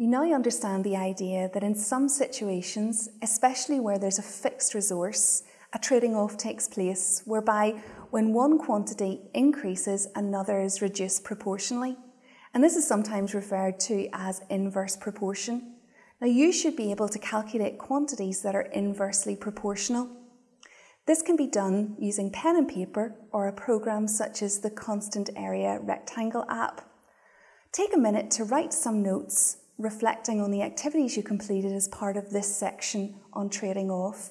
You now understand the idea that in some situations, especially where there's a fixed resource, a trading off takes place whereby when one quantity increases, another is reduced proportionally. And this is sometimes referred to as inverse proportion. Now you should be able to calculate quantities that are inversely proportional. This can be done using pen and paper or a program such as the Constant Area Rectangle app. Take a minute to write some notes reflecting on the activities you completed as part of this section on trading off.